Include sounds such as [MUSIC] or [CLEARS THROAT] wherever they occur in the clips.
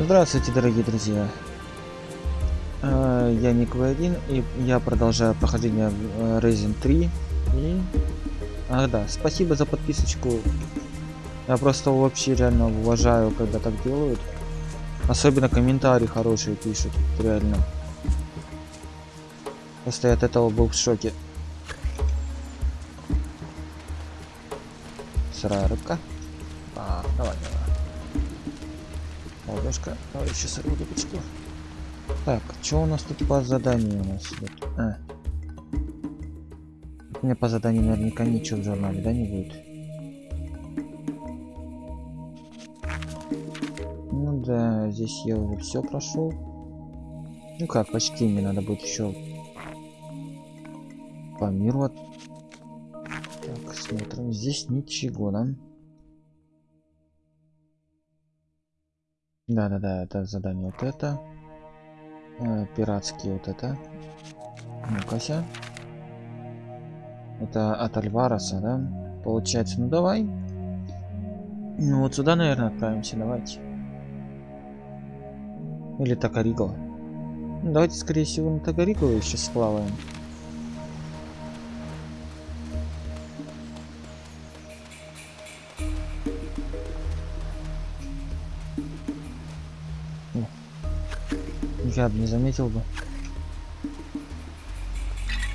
Здравствуйте, дорогие друзья. Э, я Ник В1, и я продолжаю прохождение э, Resident 3. И... Ах да, спасибо за подписочку. Я просто вообще реально уважаю, когда так делают. Особенно комментарии хорошие пишут, реально. Просто я от этого был в шоке. Сырая рыбка. А, давай, давай. Еще сырую рыбочку. Так, что у нас тут по заданию у нас идет? А. У меня по заданию наверняка ничего в журнале, да, не будет? Ну да, здесь я уже все прошел. Ну как, почти мне надо будет еще по миру. Так, смотрим. Здесь ничего, да? Да-да-да, это задание вот это. Э, пиратские вот это. Ну-ка Это от Альвароса, да? Получается, ну давай. Ну вот сюда, наверное, отправимся, давайте. Или Токариго. Ну, давайте, скорее всего, на Токариго еще сплаваем. Я бы не заметил бы.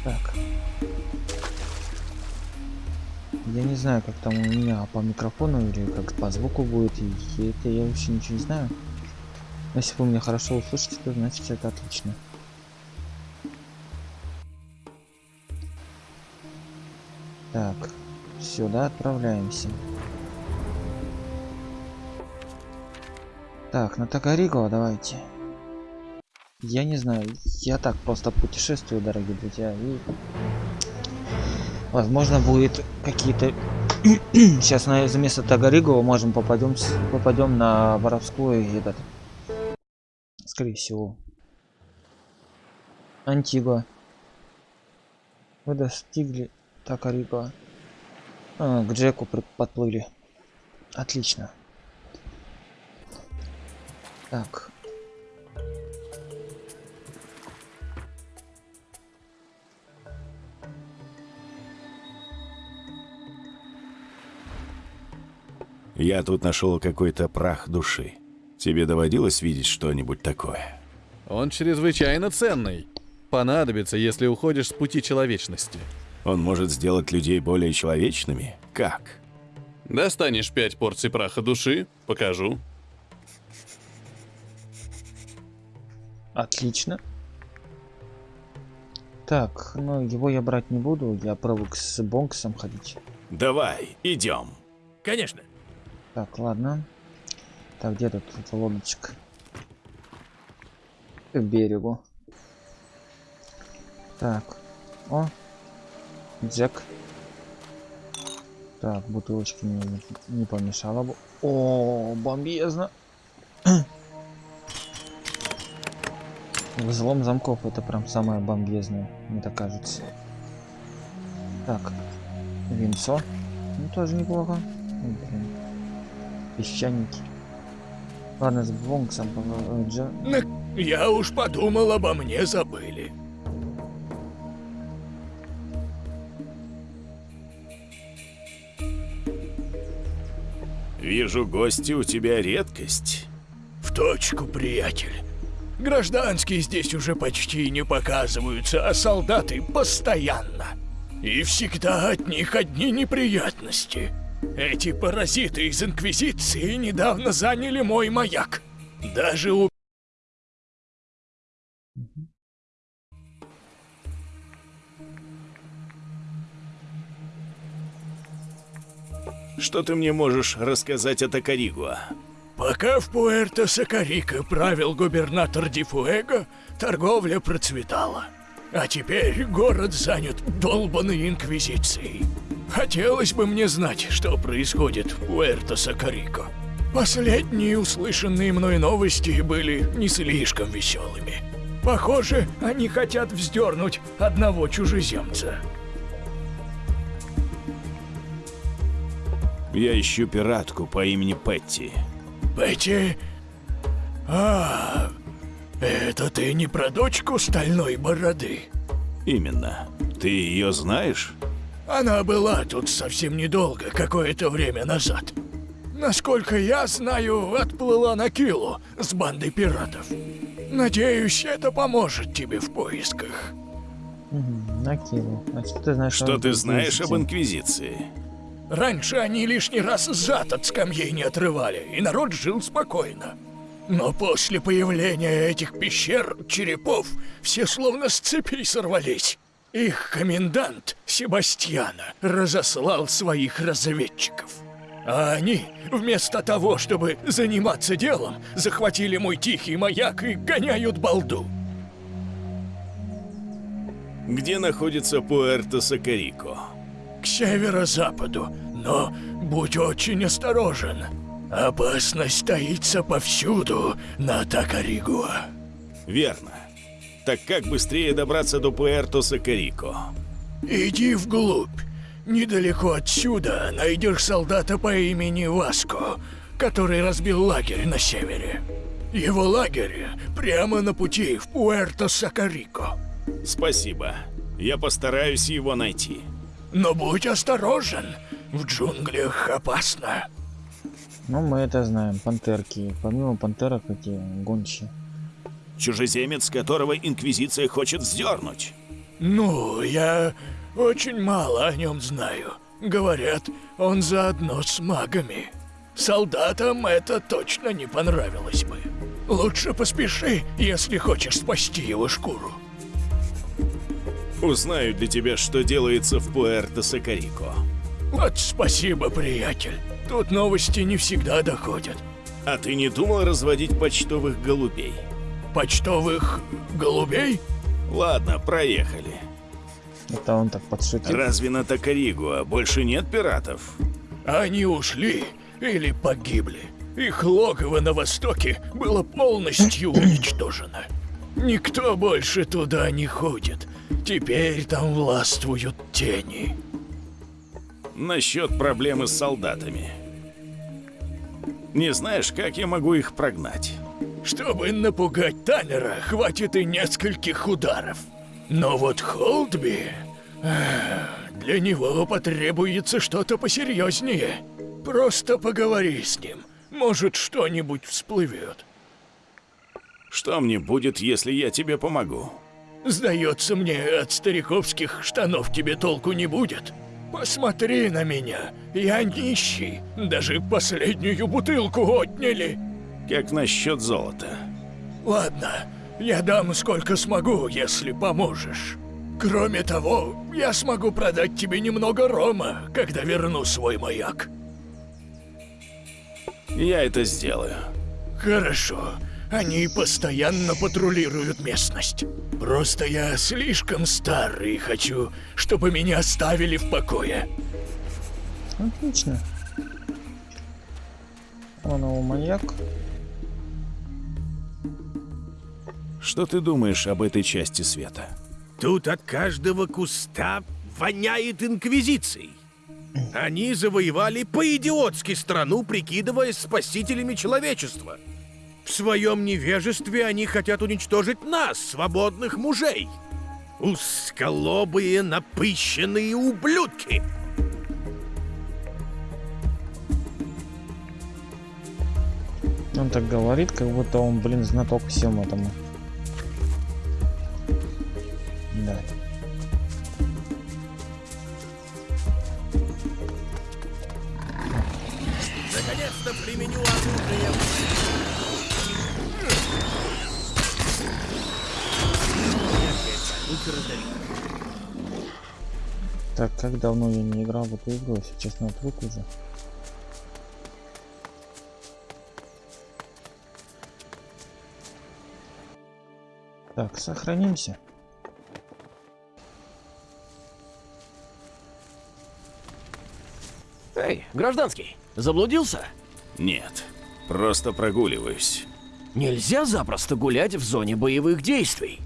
Так. Я не знаю, как там у меня по микрофону или как по звуку будет. И это я вообще ничего не знаю. Но если вы меня хорошо услышите, то значит это отлично. Так, сюда отправляемся. Так, на Токариго давайте. Я не знаю, я так просто путешествую, дорогие друзья, и возможно будет какие-то [CLEARS THROAT] сейчас на за место Тагаригова можем попадем попадем на воровскую этот скорее всего Антигуа вы достигли Тагаригова а, к Джеку подплыли. Отлично. Так Я тут нашел какой-то прах души. Тебе доводилось видеть что-нибудь такое? Он чрезвычайно ценный. Понадобится, если уходишь с пути человечности. Он может сделать людей более человечными? Как? Достанешь пять порций праха души, покажу. Отлично. Так, ну его я брать не буду, я привык с Бонксом ходить. Давай, идем. Конечно. Так, ладно. Так, где тут эта лодочка? К берегу. Так. О. Джек. Так, бутылочки не, не помешало бы. О, бомбезно. Взлом замков это прям самое бомбезное, мне так кажется. Так, винцо. Ну, тоже неплохо. Блин песчаники. Ладно, с Бонксом Джо... Я уж подумал, обо мне забыли. Вижу, гости у тебя редкость. В точку, приятель. Гражданские здесь уже почти не показываются, а солдаты постоянно. И всегда от них одни неприятности. Эти паразиты из Инквизиции недавно заняли мой маяк. Даже у... Что ты мне можешь рассказать о Токаригуа? Пока в Пуэрто-Сакарико правил губернатор Дифуэго, торговля процветала. А теперь город занят долбанной Инквизицией. Хотелось бы мне знать, что происходит в Пуэрто-Сакарико. Последние услышанные мной новости были не слишком веселыми. Похоже, они хотят вздернуть одного чужеземца. Я ищу пиратку по имени Петти. Петти... А, это ты не про дочку стальной бороды? Именно. Ты ее знаешь? Она была тут совсем недолго, какое-то время назад. Насколько я знаю, отплыла на Килу с бандой пиратов. Надеюсь, это поможет тебе в поисках. Угу, накинул. А что ты знаешь Что об ты знаешь об Инквизиции? Инквизиции? Раньше они лишний раз зад от скамьей не отрывали, и народ жил спокойно. Но после появления этих пещер, черепов, все словно с цепей сорвались. Их комендант, Себастьяна, разослал своих разведчиков. А они, вместо того, чтобы заниматься делом, захватили мой тихий маяк и гоняют балду. Где находится Пуэрто-Сакарико? К северо-западу, но будь очень осторожен. Опасность таится повсюду на Такаригуа. Верно. Так как быстрее добраться до Пуэрто-Сакарико? Иди вглубь. Недалеко отсюда найдешь солдата по имени Васко, который разбил лагерь на севере. Его лагерь прямо на пути в Пуэрто-Сакарико. Спасибо. Я постараюсь его найти. Но будь осторожен, в джунглях опасно. Ну, мы это знаем. Пантерки. Помимо пантерок, эти гончие. Чужеземец, которого Инквизиция хочет вздернуть. Ну, я очень мало о нем знаю. Говорят, он заодно с магами. Солдатам это точно не понравилось бы. Лучше поспеши, если хочешь спасти его шкуру. Узнаю для тебя, что делается в Пуэрто-Сакарико. Вот спасибо, приятель. Тут новости не всегда доходят. А ты не думал разводить почтовых голубей? Почтовых голубей? Ладно, проехали. Это он так подшутил. Разве на Такаригуа больше нет пиратов? Они ушли или погибли. Их логово на востоке было полностью [CLEARS THROAT] уничтожено. Никто больше туда не ходит. Теперь там властвуют тени. Насчет проблемы с солдатами. Не знаешь, как я могу их прогнать? Чтобы напугать Таннера, хватит и нескольких ударов. Но вот Холдби... Для него потребуется что-то посерьезнее. Просто поговори с ним. Может, что-нибудь всплывет. Что мне будет, если я тебе помогу? Сдается мне, от стариковских штанов тебе толку не будет. Посмотри на меня. Я нищий. Даже последнюю бутылку отняли. Как насчет золота? Ладно, я дам сколько смогу, если поможешь. Кроме того, я смогу продать тебе немного рома, когда верну свой маяк. Я это сделаю. Хорошо. Они постоянно патрулируют местность. Просто я слишком старый и хочу, чтобы меня оставили в покое. Отлично. Он его маньяк. Что ты думаешь об этой части света? Тут от каждого куста воняет инквизицией. Они завоевали по-идиотски страну, прикидываясь спасителями человечества. В своем невежестве они хотят уничтожить нас, свободных мужей. Узколобые, напыщенные ублюдки. Он так говорит, как будто он, блин, знаток всем этому. Да. Наконец-то применю оружие. Так, как давно я не играл в эту игру, если честно, отвык уже. Так, сохранимся. Эй, гражданский, заблудился? Нет, просто прогуливаюсь. Нельзя запросто гулять в зоне боевых действий.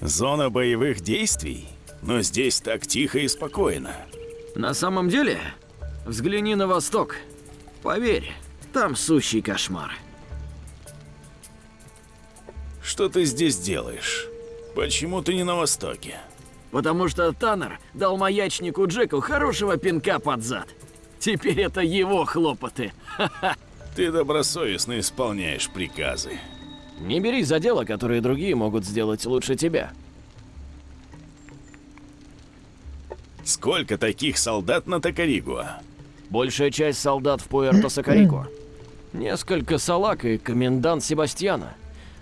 Зона боевых действий? Но здесь так тихо и спокойно. На самом деле, Взгляни на восток. Поверь, там сущий кошмар. Что ты здесь делаешь? Почему ты не на востоке? Потому что Таннер дал маячнику Джеку хорошего пинка под зад. Теперь это его хлопоты. Ты добросовестно исполняешь приказы. Не берись за дело, которое другие могут сделать лучше тебя. Сколько таких солдат на Токаригуа? Большая часть солдат в Пуэрто-Сакарико. Несколько салак и комендант Себастьяна.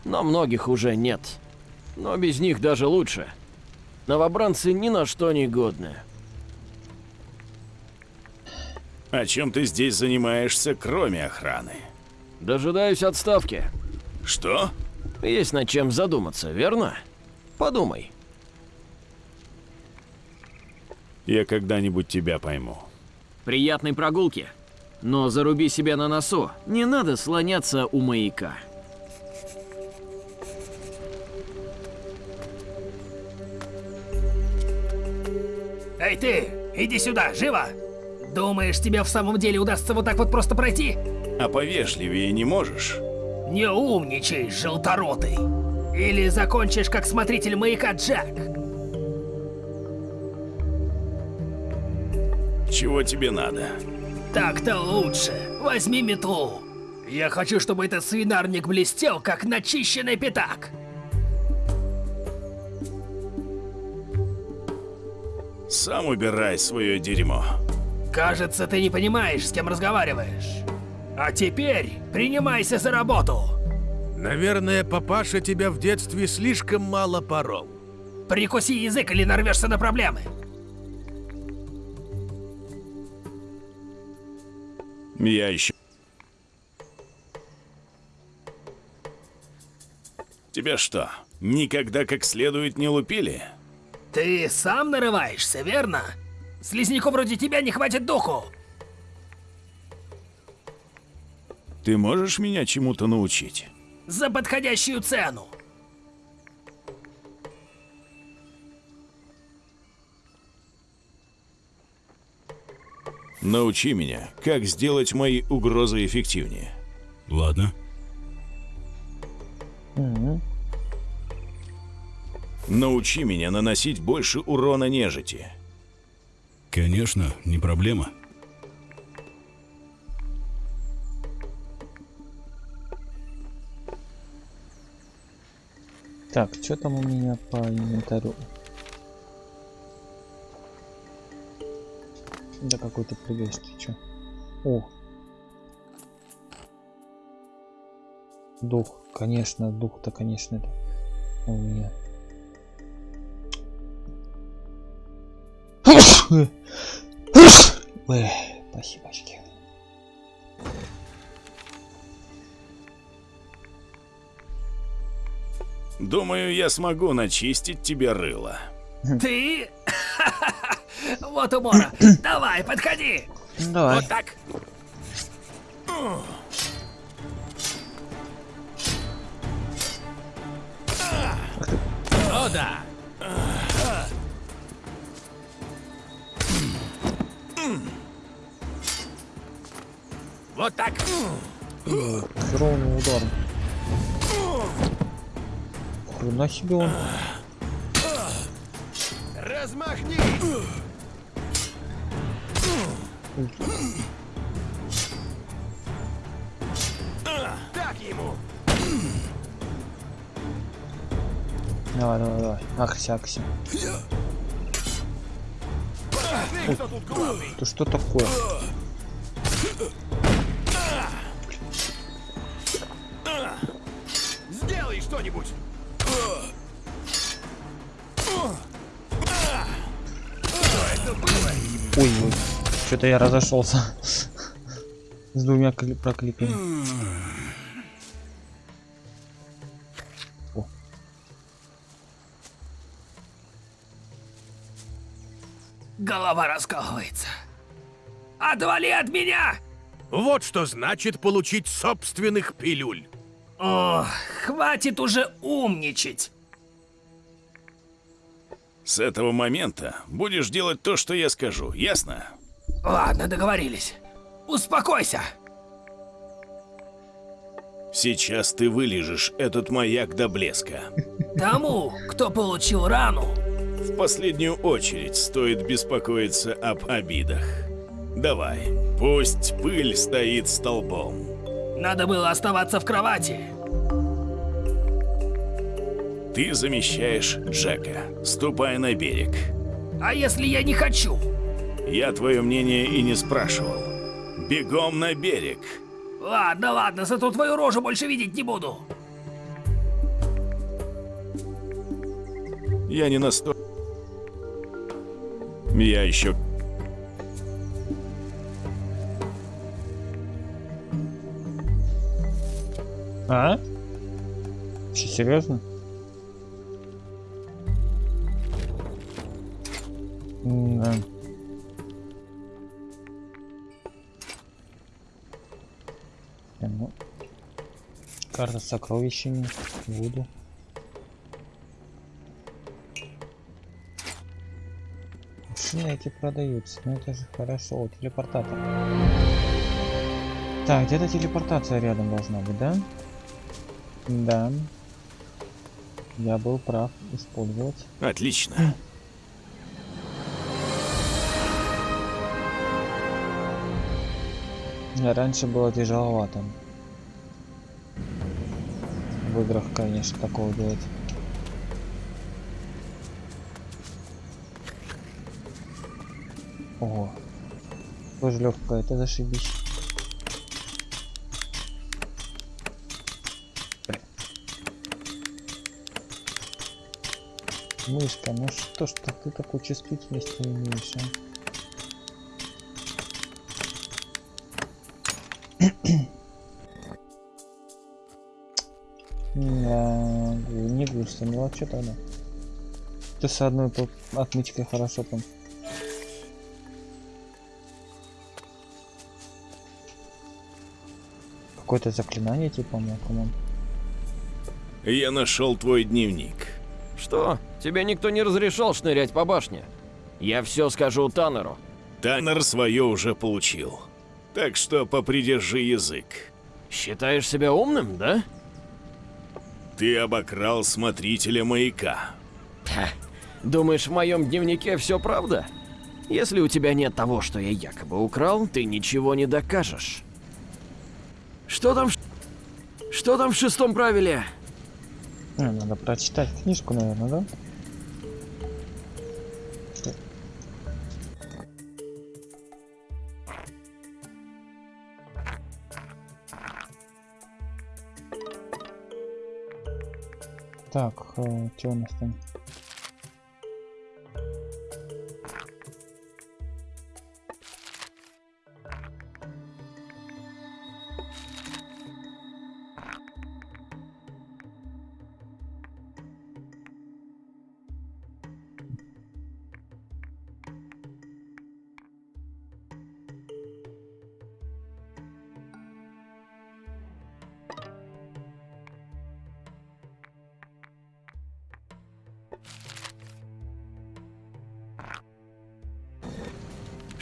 Но многих уже нет. Но без них даже лучше. Новобранцы ни на что не годны. О чем ты здесь занимаешься, кроме охраны? Дожидаюсь отставки. Что? Есть над чем задуматься, верно? Подумай. Я когда-нибудь тебя пойму. Приятной прогулки. Но заруби себя на носу. Не надо слоняться у маяка. Эй ты, иди сюда, живо! Думаешь, тебе в самом деле удастся вот так вот просто пройти? А повежливее не можешь? Не умничай, желторотый. Или закончишь как смотритель маяка Джек. Чего тебе надо? Так-то лучше. Возьми метлу. Я хочу, чтобы этот свинарник блестел, как начищенный пятак. Сам убирай свое дерьмо. Кажется, ты не понимаешь, с кем разговариваешь. А теперь принимайся за работу. Наверное, папаша тебя в детстве слишком мало порол. Прикуси язык или нарвешься на проблемы. Я еще... Тебя что, никогда как следует не лупили? Ты сам нарываешься, верно? Слизняку вроде тебя не хватит духу. Ты можешь меня чему-то научить? За подходящую цену. Научи меня, как сделать мои угрозы эффективнее. Ладно. Научи меня наносить больше урона нежити. Конечно, не проблема. Так, что там у меня по инвентарю? Да какой ты прыгаешь, ты чё? О! Дух, конечно, дух-то, конечно, это у меня. Ой, спасибочки. Думаю, я смогу начистить тебе рыло. Ты? [LAUGHS] Вот умора. Давай, подходи. Давай. Вот так. О, да. Вот так. Ровный удар. Хрена себе он. Размахни. Так ему. Давай, давай, давай. Тут главный? Ты что такое? Что-то я разошелся. С двумя кли- прокликами. О. Голова раскалывается. Отвали от меня! Вот что значит получить собственных пилюль. О, хватит уже умничать. С этого момента будешь делать то, что я скажу, ясно? Ладно, договорились. Успокойся. Сейчас ты вылежешь этот маяк до блеска. Тому, кто получил рану, В последнюю очередь стоит беспокоиться об обидах. Давай, пусть пыль стоит столбом. надо было оставаться в кровати. Ты замещаешь Джека. Ступай на берег. А если я не хочу? Я твое мнение и не спрашивал. Бегом на берег. Ладно, ладно, зато твою рожу больше видеть не буду. Я не насто... Я еще... А? Че, серьезно? Да. Ну, карта с сокровищами. Буду. Машины эти продаются. Ну это же хорошо. О, телепортатор. Так, где-то телепортация рядом должна быть, да? Да. Я был прав использовать. Отлично. Раньше было тяжеловато. В играх, конечно, такого делать. Ого. Тоже легкая, это зашибись. Мышка, ну что ж ты такой чувствительности имеешь, а? Не густо, ну а что тогда? Ты с одной отмычкой хорошо там. Какое-то заклинание типа мог, по-моему. Я нашел твой дневник. Что? Тебе никто не разрешал шнырять по башне? Я все скажу Таннеру. Таннер свое уже получил. Так что попридержи язык. Считаешь себя умным, да? Ты обокрал смотрителя маяка. Ха. Думаешь, в моем дневнике все правда? Если у тебя нет того, что я якобы украл, ты ничего не докажешь. Что там? в ш- Что там в шестом правиле? Надо прочитать книжку, наверное, да? Так, что у нас там?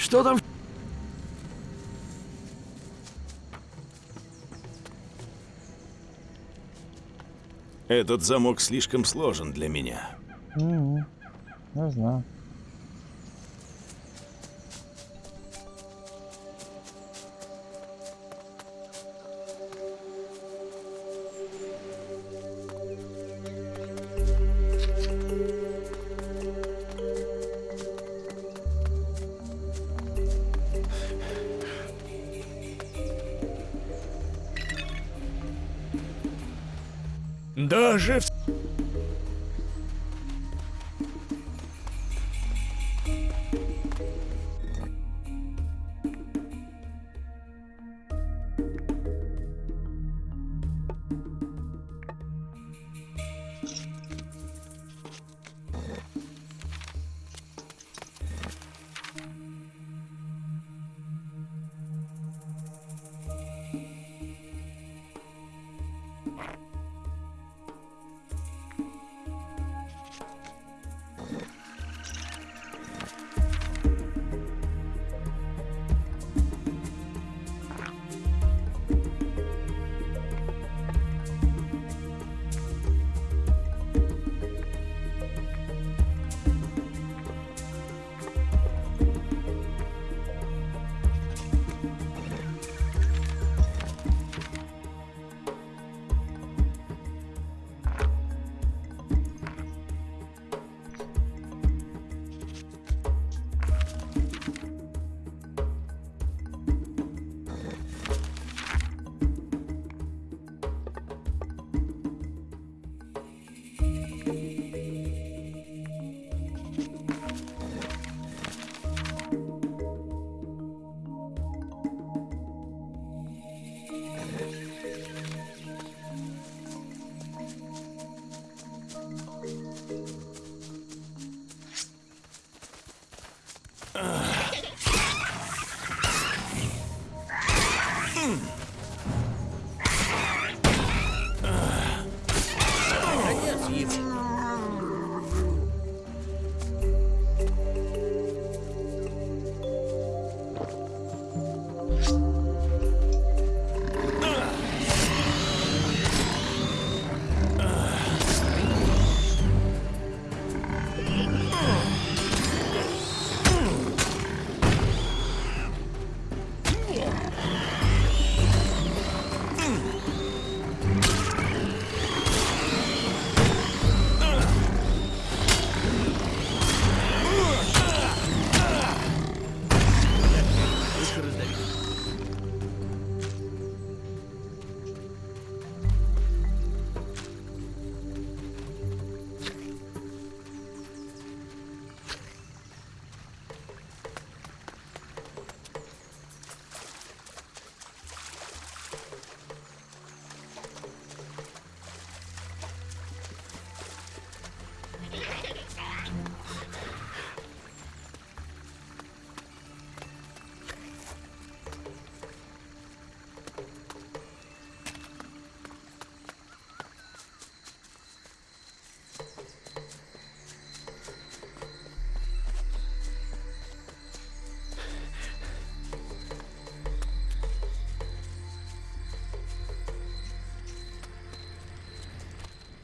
Что там? Этот замок слишком сложен для меня. Угу. Я знаю.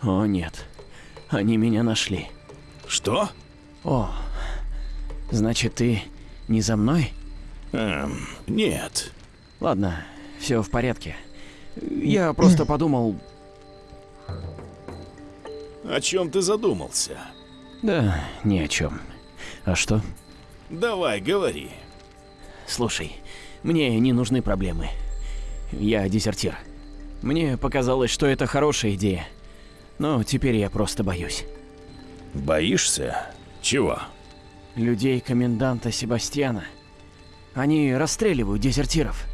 О, нет. Они меня нашли. Что? О, значит, ты не за мной? Эм, нет. Ладно, все в порядке. Я просто подумал... О чем ты задумался? Да, ни о чем. А что? Давай, говори. Слушай, мне не нужны проблемы. Я дезертир. Мне показалось, что это хорошая идея. Но теперь я просто боюсь. Боишься? Чего? Людей коменданта Себастьяна. Они расстреливают дезертиров.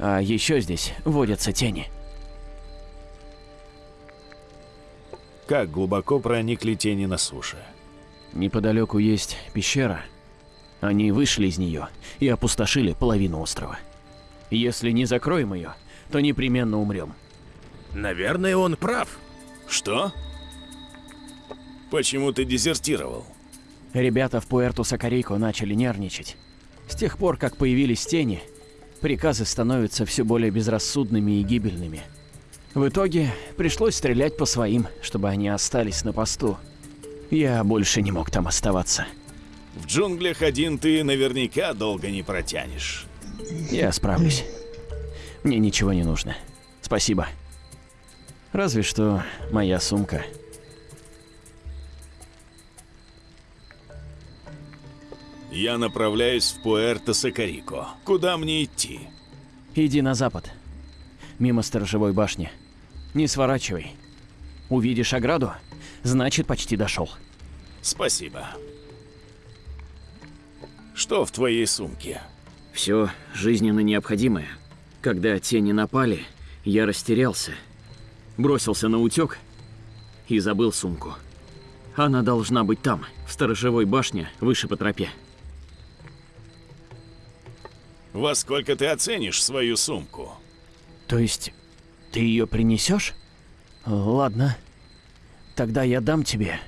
А еще здесь водятся тени. Как глубоко проникли тени на суше? Неподалеку есть пещера. Они вышли из нее и опустошили половину острова. Если не закроем ее, то непременно умрем. Наверное, он прав. Что? Почему ты дезертировал? Ребята в Пуэрто-Сакарико начали нервничать. С тех пор, как появились тени, приказы становятся все более безрассудными и гибельными. В итоге пришлось стрелять по своим, чтобы они остались на посту. Я больше не мог там оставаться. В джунглях один ты наверняка долго не протянешь. Я справлюсь. Мне ничего не нужно. Спасибо. Разве что моя сумка. Я направляюсь в Пуэрто-Сакарико. Куда мне идти? Иди на запад. Мимо сторожевой башни. Не сворачивай. Увидишь ограду, значит почти дошел. Спасибо. Что в твоей сумке? Все жизненно необходимое. Когда тени напали, я растерялся. Бросился на утек и забыл сумку. Она должна быть там, в сторожевой башне, выше по тропе. Во сколько ты оценишь свою сумку? То есть, ты ее принесешь? Ладно. Тогда я дам тебе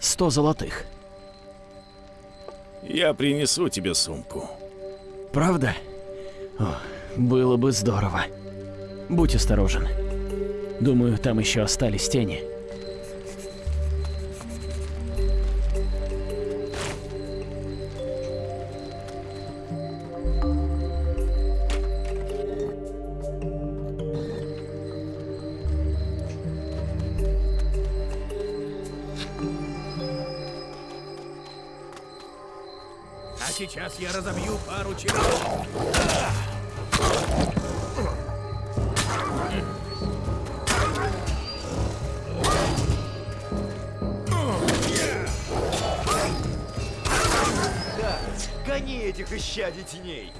100 золотых. Я принесу тебе сумку. Правда? О, было бы здорово. Будь осторожен. Думаю, там еще остались тени. А сейчас я разобью пару черепов. Исчадий теней!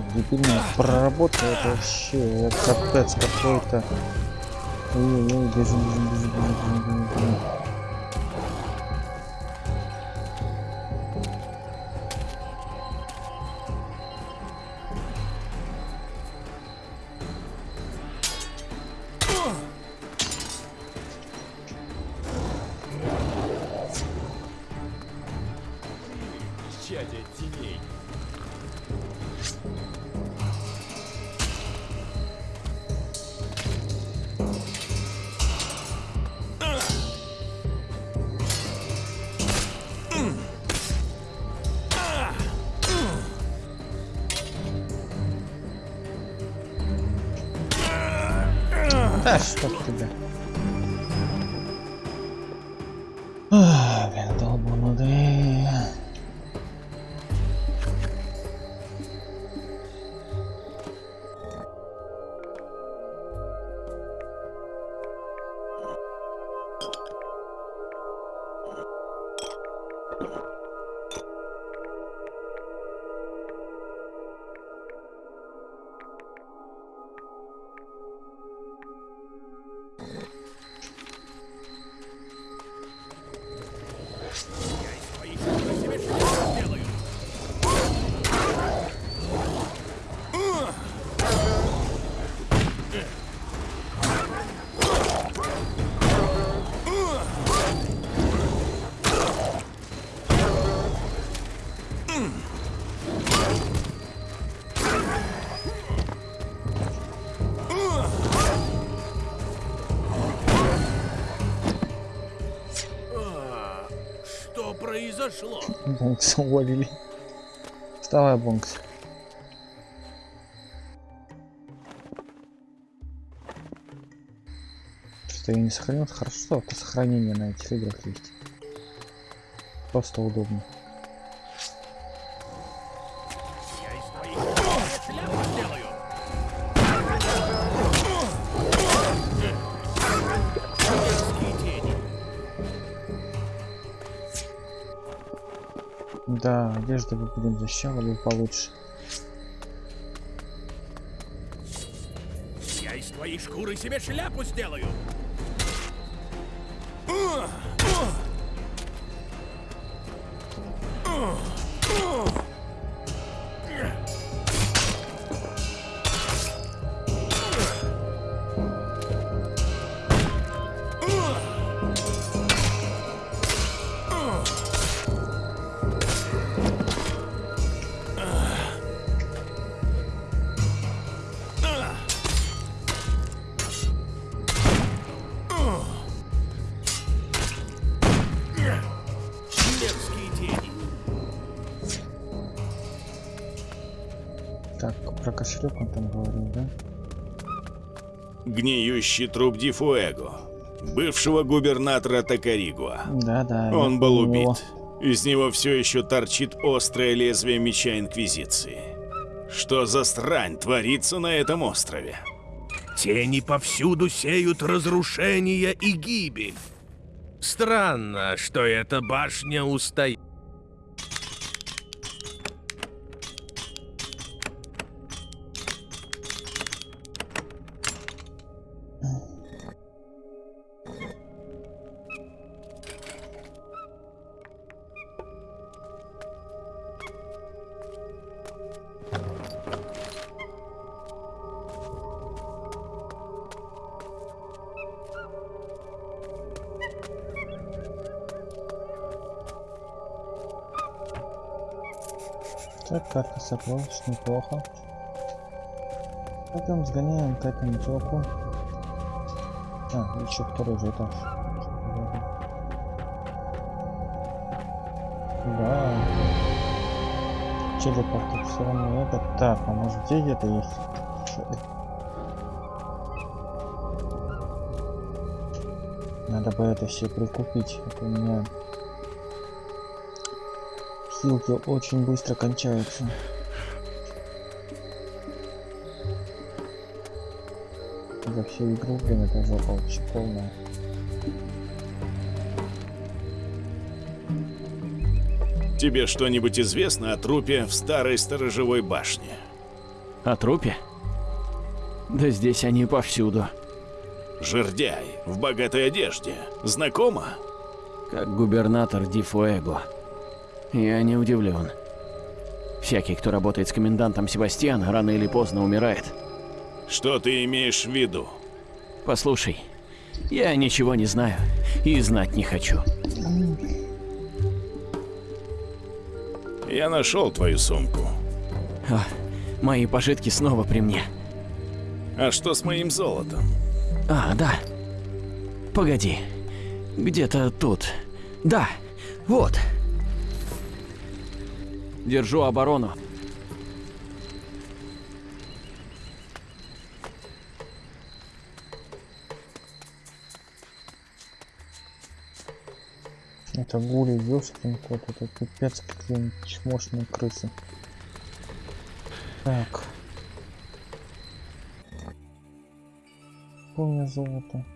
О, дебильная проработка, это вообще капец какой-то. Ой-ой-ой, бежим, бежим, бежим, бежим, бежим, бежим, Бонкса увалили. Вставай, Бонкс. Что я не сохранил? Хорошо, что это сохранение на этих играх есть. Просто удобно. Да, одежду мы будем защищали получше. Я из твоей шкуры себе шляпу сделаю. Гниющий труп Дифуэго, бывшего губернатора Токаригуа. Да, да. Он был убит. Из него все еще торчит острое лезвие меча Инквизиции. Что за срань творится на этом острове? Тени повсюду сеют разрушение и гибель. Странно, что эта башня устоит. Так, карта сокровищ, неплохо. Пойдем сгоняем к этому чуваку. А, еще второй же этаж. Да. Телепорт тут все равно это. Так, а может здесь где-то есть? Надо бы это все прикупить. Это у меня хилки очень быстро кончаются. За всю игру, блин, это жопа вообще полная. Тебе что-нибудь известно о трупе в старой сторожевой башне? О трупе? Да здесь они повсюду. Жердяй в богатой одежде. Знакомо? Как губернатор Ди Фуэго. Я не удивлен. Всякий, кто работает с комендантом Себастьян, рано или поздно умирает. Что ты имеешь в виду? Послушай, я ничего не знаю и знать не хочу. Я нашел твою сумку. А, мои пожитки снова при мне. А что с моим золотом? А, да. Погоди. Где-то тут. Да, вот. Держу оборону. Это гули, ёшкин кот, это пипец какие чмошные крысы. Так. Помню золото.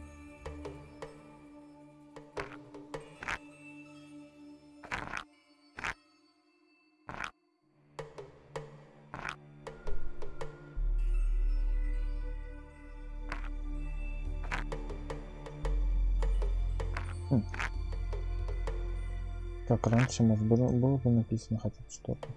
Так, раньше, может, было, было бы написано хотя бы что-то.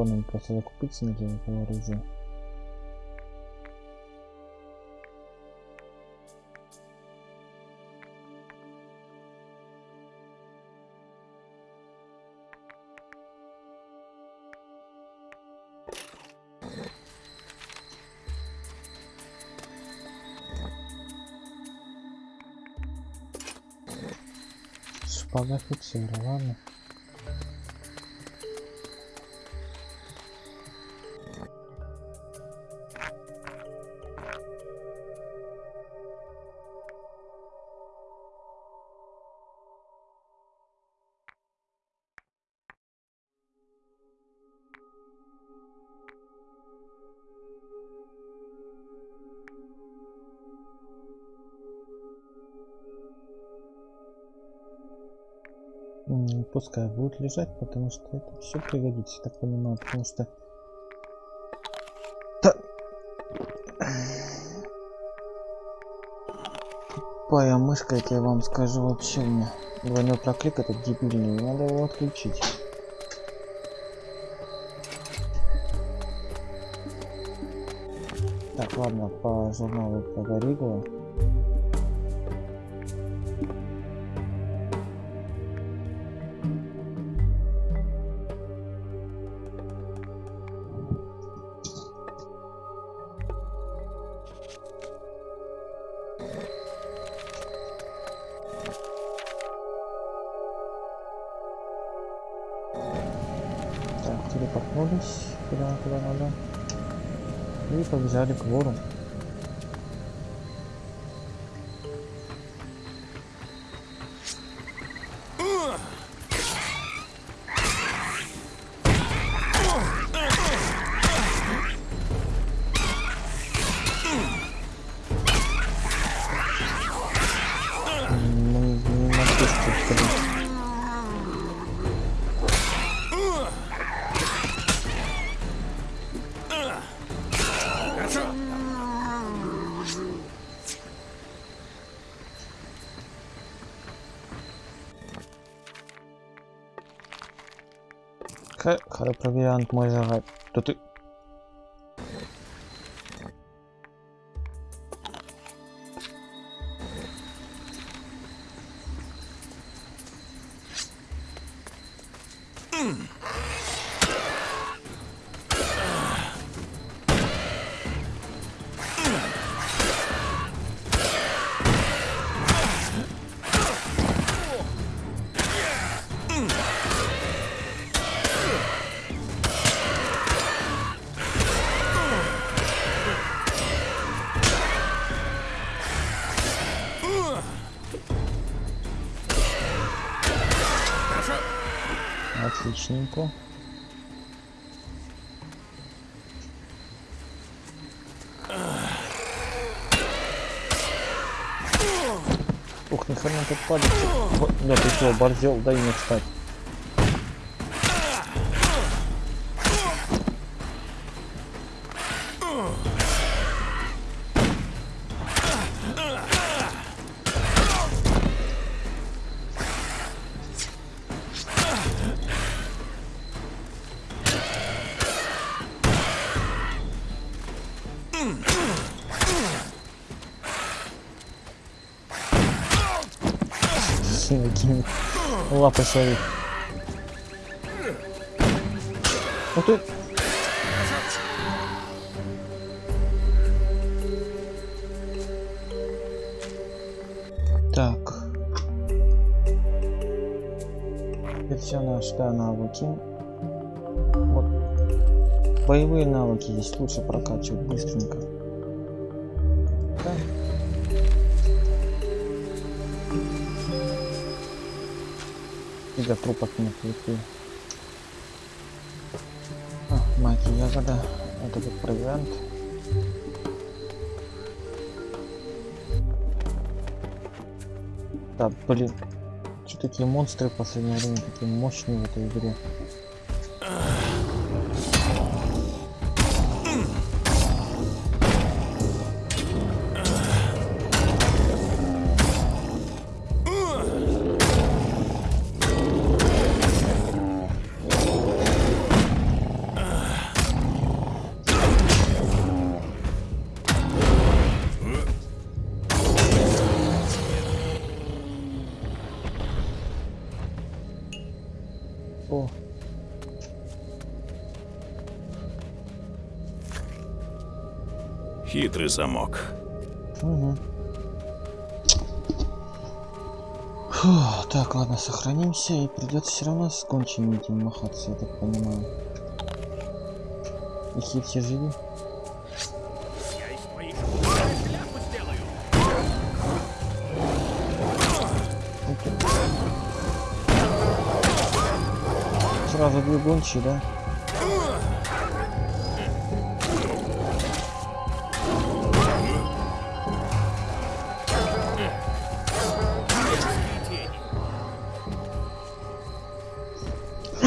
Патронами просто закупиться на какое оружие. Шпага офицера, ладно. Пускай будет лежать, потому что это все пригодится, я так понимаю, потому что... Та- Тупая мышка, я тебе вам скажу, вообще у меня двойной проклик этот дебильный, надо его отключить. Так, ладно, по журналу про И побежали к вору. Хай провиант мой Нахрена тут. Вот, Да ты что, борзел, дай мне встать. Лапы свои. Ух ты! Так. Это все наши да, навыки. Вот. Боевые навыки здесь лучше прокачивать быстренько. До трупов нет идти. А, маки ягода. Это вот провиант. Да, блин. Что такие монстры в последнее время такие мощные в этой игре? Угу. Фу, так, ладно, сохранимся и придется все равно с кончими этим махаться, я так понимаю. И хит все. Окей. Сразу две гончие, да?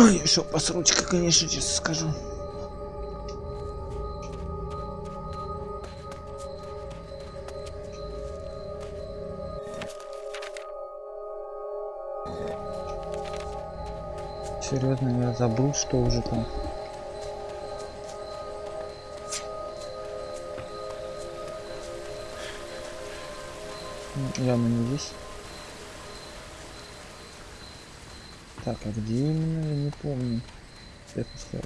Ой, еще посручка, конечно, честно скажу. Серьезно, я забыл, что уже там. Явно не здесь. Так, а где именно, я не помню. Честно сказать.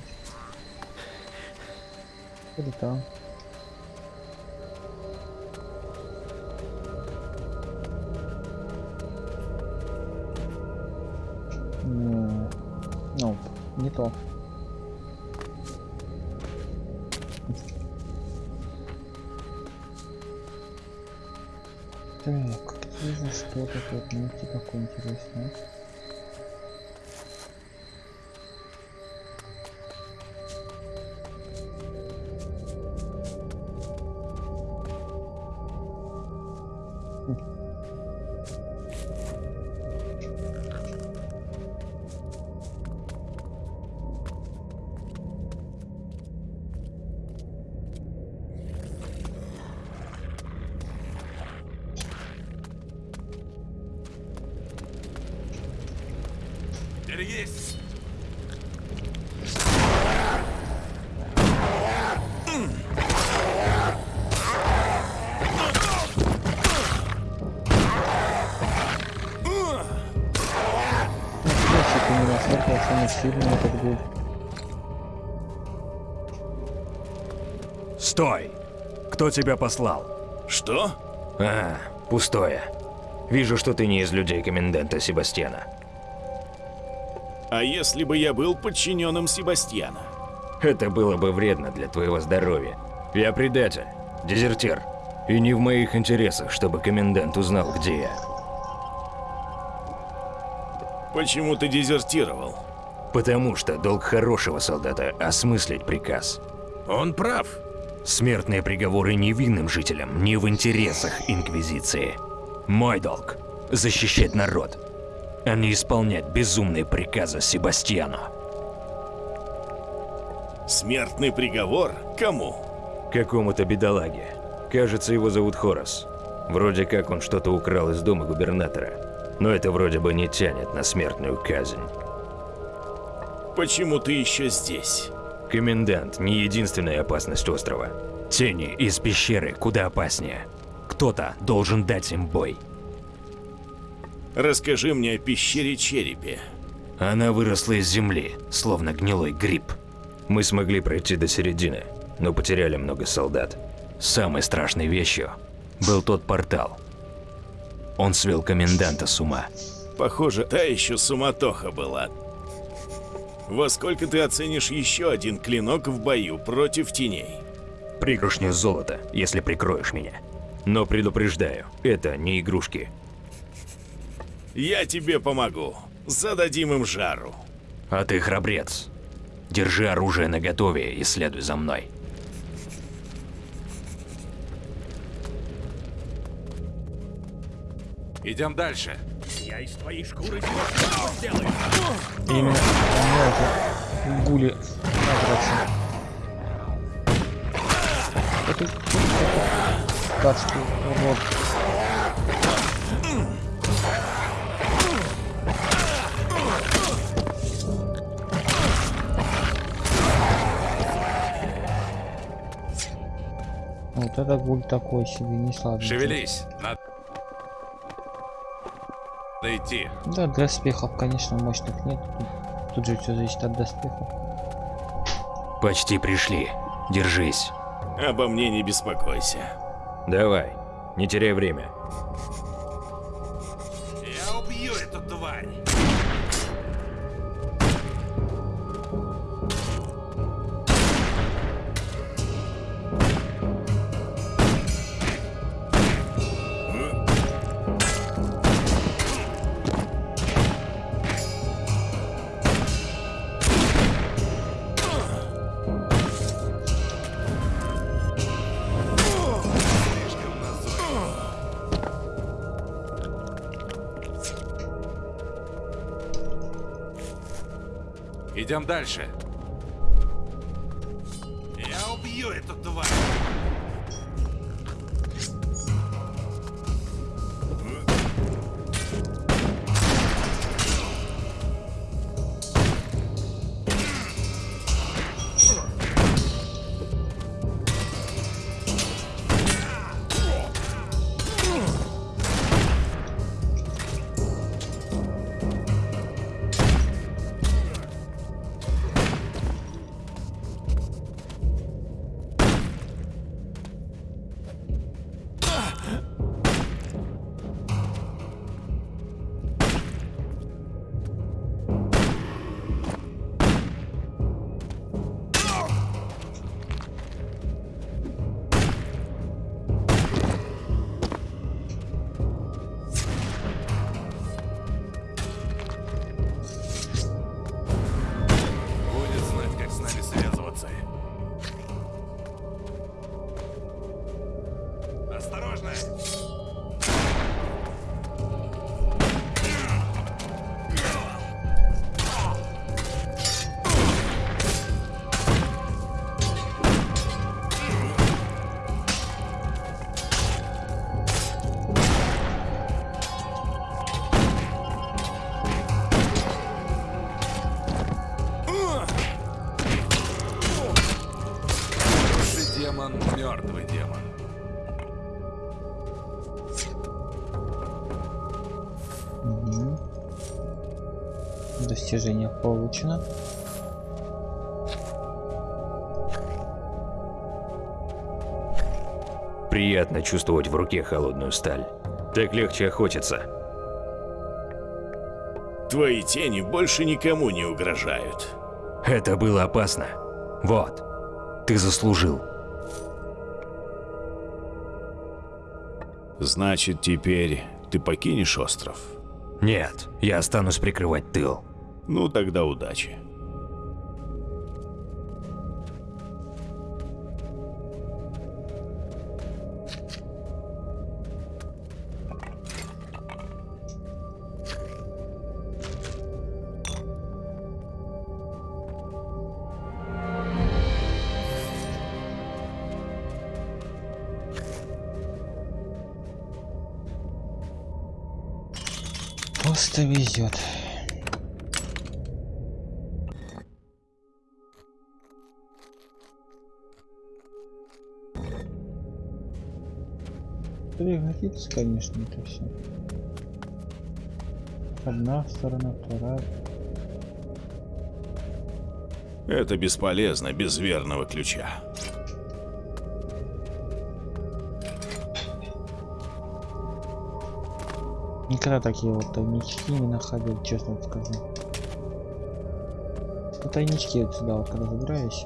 Или там. Ну, ну, не то. Так, где же что-то тут найти такое интересное? Берегись! Стой! Кто тебя послал? Что? А, пустое. Вижу, что ты не из людей коменданта Себастьяна. А если бы я был подчиненным Себастьяна? Это было бы вредно для твоего здоровья. Я предатель, дезертир. И не в моих интересах, чтобы комендант узнал, где я. Почему ты дезертировал? Потому что долг хорошего солдата – осмыслить приказ. Он прав. Смертные приговоры невинным жителям не в интересах Инквизиции. Мой долг – защищать народ, а не исполнять безумные приказы Себастьяну. Смертный приговор? Кому? Какому-то бедолаге. Кажется, его зовут Хорас. Вроде как он что-то украл из дома губернатора. Но это вроде бы не тянет на смертную казнь. Почему ты еще здесь? Комендант – не единственная опасность острова. Тени из пещеры куда опаснее. Кто-то должен дать им бой. Расскажи мне о пещере Черепе. Она выросла из земли, словно гнилой гриб. Мы смогли пройти до середины, но потеряли много солдат. Самой страшной вещью был тот портал. Он свел коменданта с ума. Похоже, та еще суматоха была. Во сколько ты оценишь еще один клинок в бою против теней? Пригоршню золота, если прикроешь меня. Но предупреждаю, это не игрушки. Я тебе помогу. Зададим им жару. А ты храбрец. Держи оружие наготове и следуй за мной. Идем дальше. Я из твоей шкуры сделаю? Именно эти гули набраться. Это гадский урод. Вот это гуль такой себе, не слабый. Шевелись. Надо идти. Да, доспехов, конечно, мощных нет. Тут, тут же все зависит от доспехов. Почти пришли. Держись. Обо мне не беспокойся. Давай, не теряй время. Дальше. Получено. Приятно чувствовать в руке холодную сталь. Так легче охотиться. Твои тени больше никому не угрожают. Это было опасно. Вот. Ты заслужил. Значит, теперь ты покинешь остров? Нет, я останусь прикрывать тыл. Ну, тогда удачи. Просто везет. Пригодится, конечно, это все. Одна сторона, вторая. Это бесполезно без верного ключа. Никогда такие вот тайнички не находил, честно скажу. Тайнички вот сюда вот когда забираешь,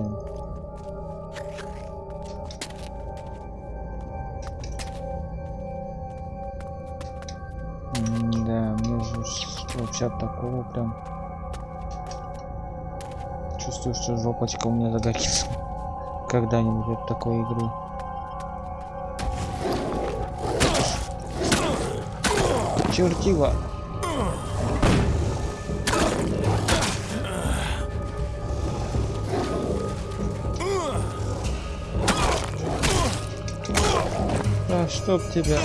вообще такого прям... Чувствую, что жопочка у меня загорится. Когда-нибудь от такой игры. чертила. А чтоб тебя.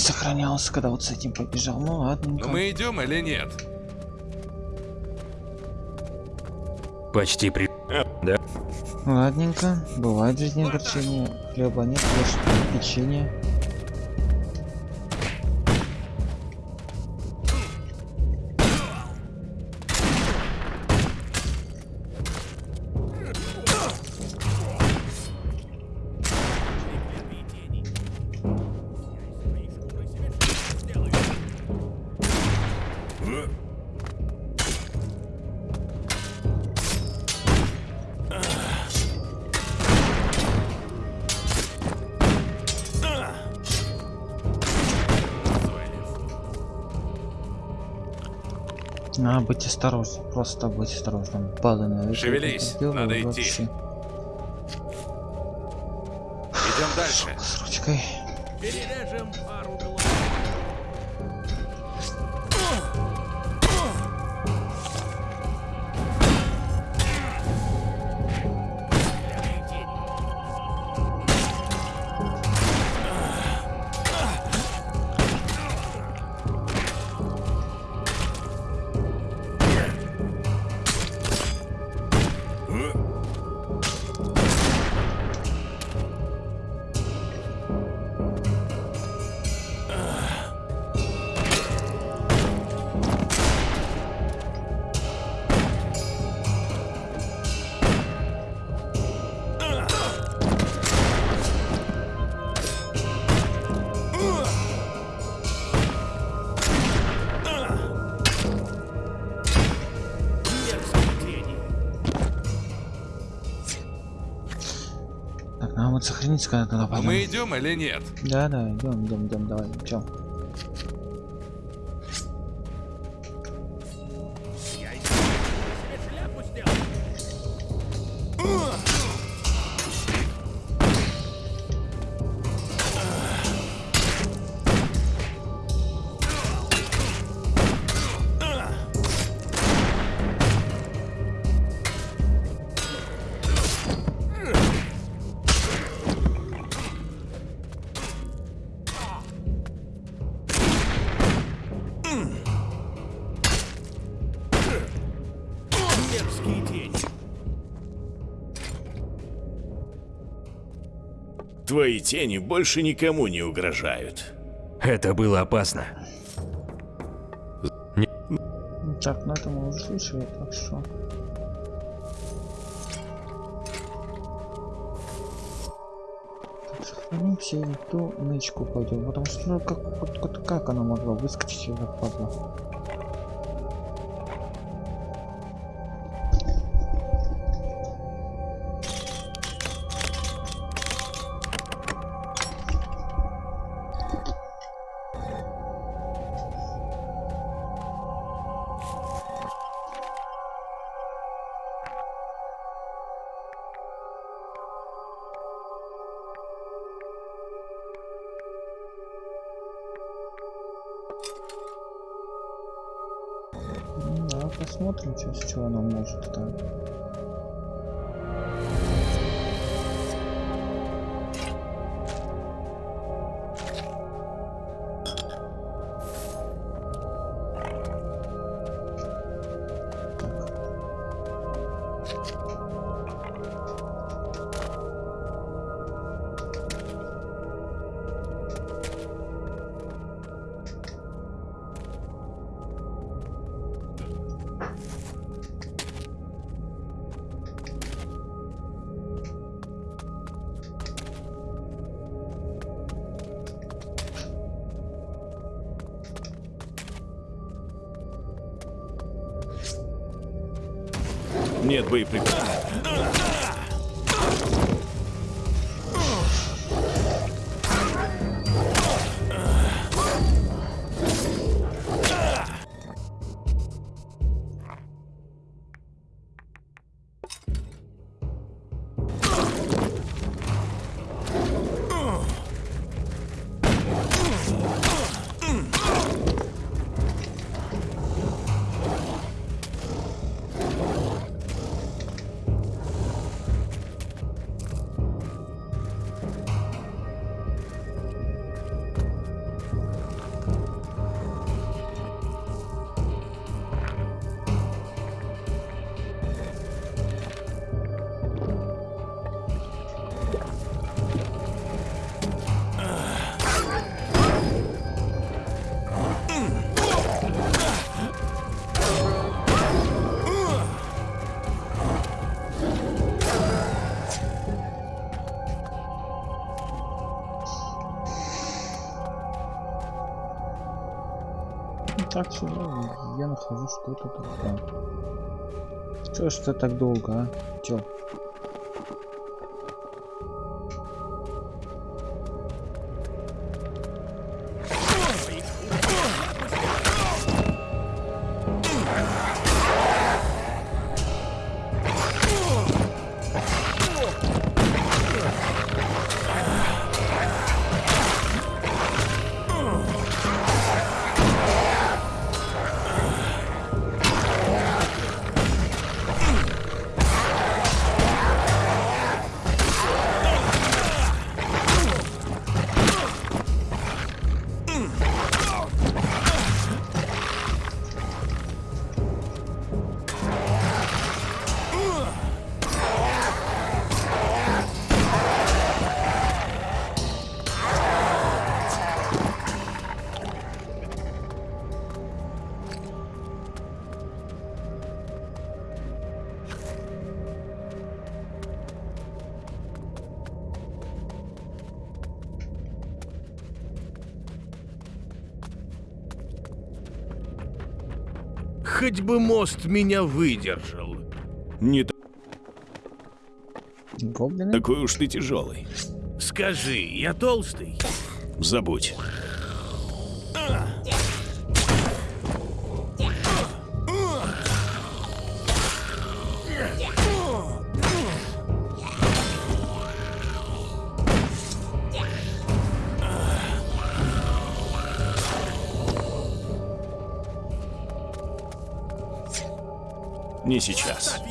Сохранялся, когда вот с этим побежал. Ну ладно. Ну мы идем или нет? Почти при... Да. Ладненько. Бывает в жизни огорчение. Хлеба нет, ешь печенье. Надо быть осторожным, просто быть осторожным. Баллы Шевелись, надо идти. Идем дальше. С ручкой. Перережем когда туда пойдем. мы идем или нет? Да, да, идем, идем, идем, давай, чё? Твои тени больше никому не угрожают. Это было опасно. Так, ну это мы уже слышали, так что... Так, сохранимся и ту нычку пойдем, потому что ну, как, вот как она могла выскочить сюда, падла? Что ну, я нахожу что-то. Да. Чё ж это так долго, а? Чё? Хоть бы мост меня выдержал. Не Гоблины? такой уж ты тяжелый. Скажи, я толстый? Забудь. Не сейчас.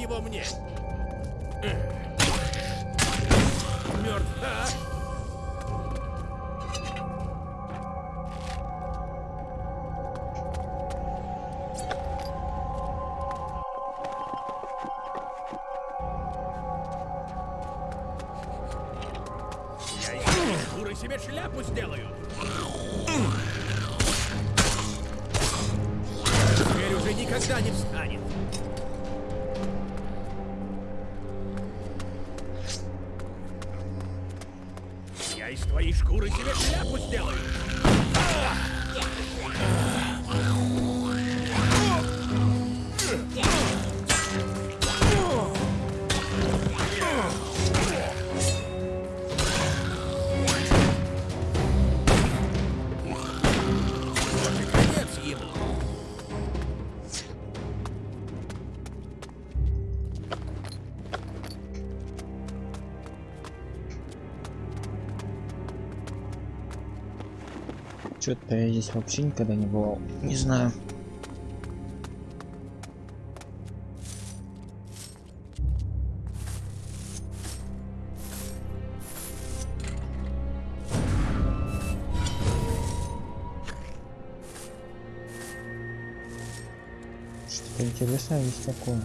Здесь вообще никогда не бывал. Не знаю. Что-то интересное есть такое.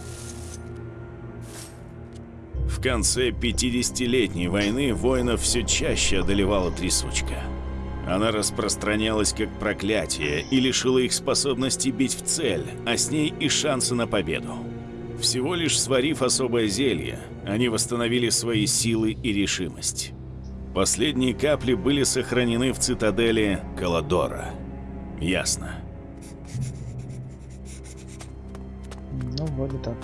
В конце 50-летней войны воинов все чаще одолевала трясучка. Она распространялась как проклятие и лишила их способности бить в цель, а с ней и шанса на победу. Всего лишь сварив особое зелье, они восстановили свои силы и решимость. Последние капли были сохранены в цитадели Каладора. Ясно. Ну, вроде так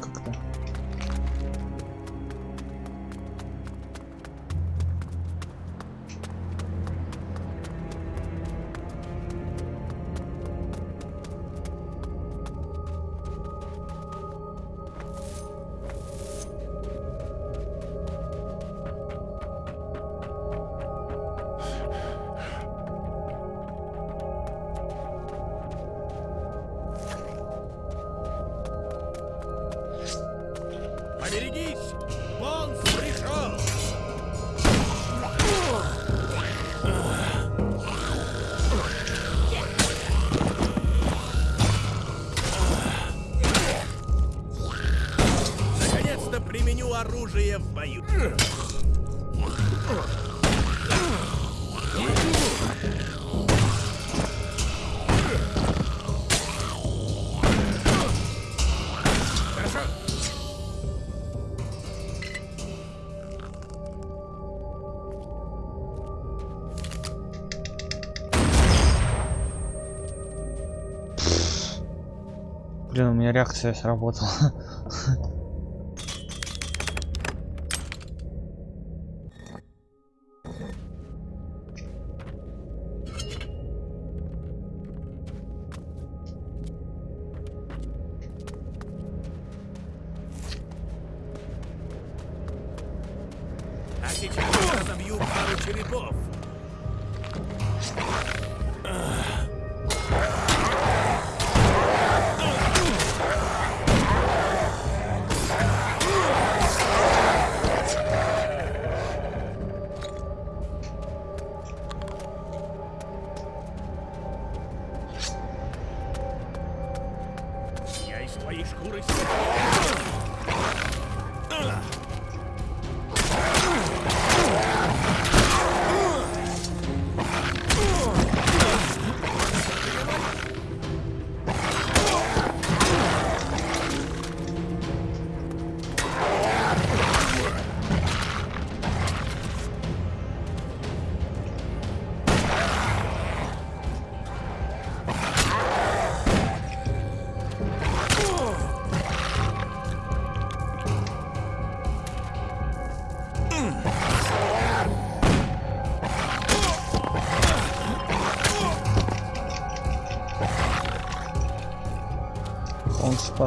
реакция сработала. [LAUGHS]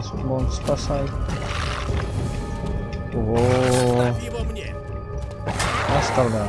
Он спас, он спасай. О, Ставь его мне. оставляю.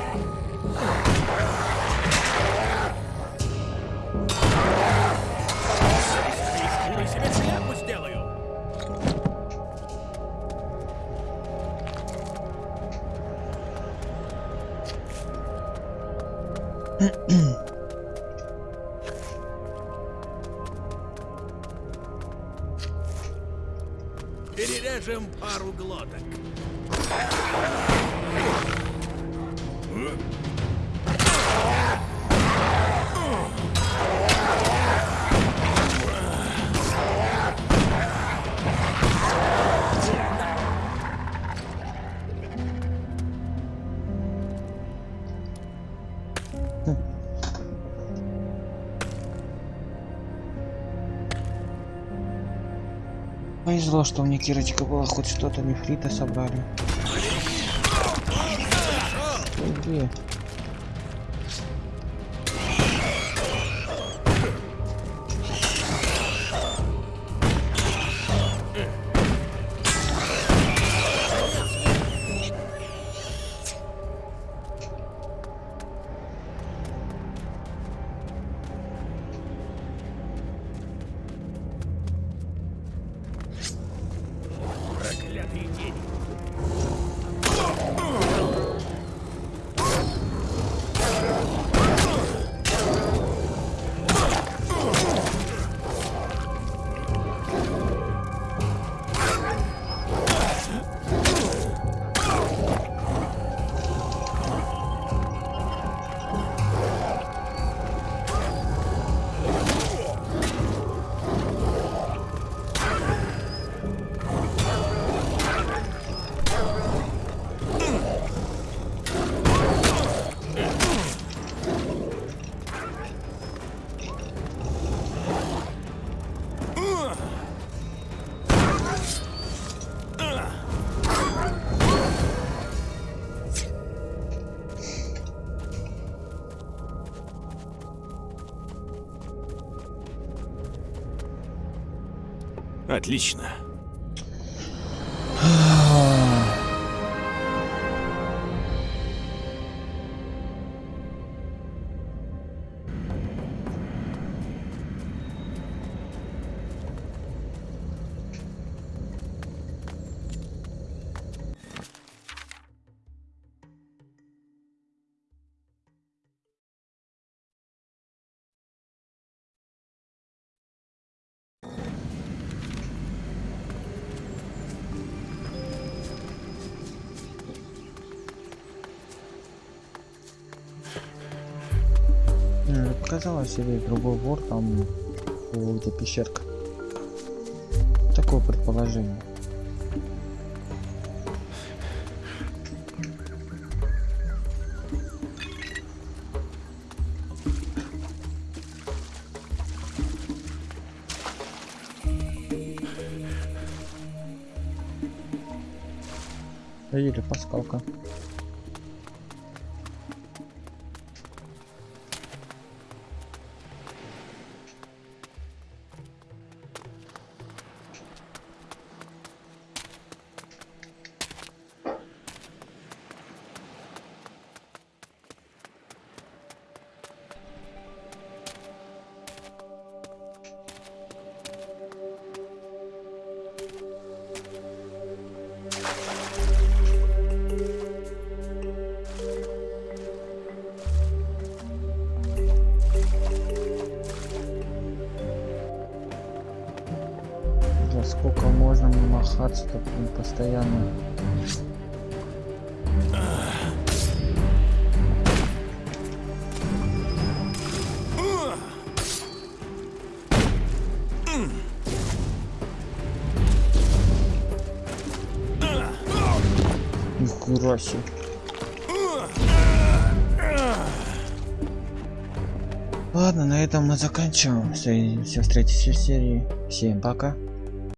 Повезло, что у меня Кирочка была, хоть что-то нефрита собрали. Иди. Отлично. Показалось, или другой вор там, где пещерка. Такое предположение. Или паскалка. Себе. Ладно, на этом мы заканчиваем. Встретимся в следующей серии. Всем пока.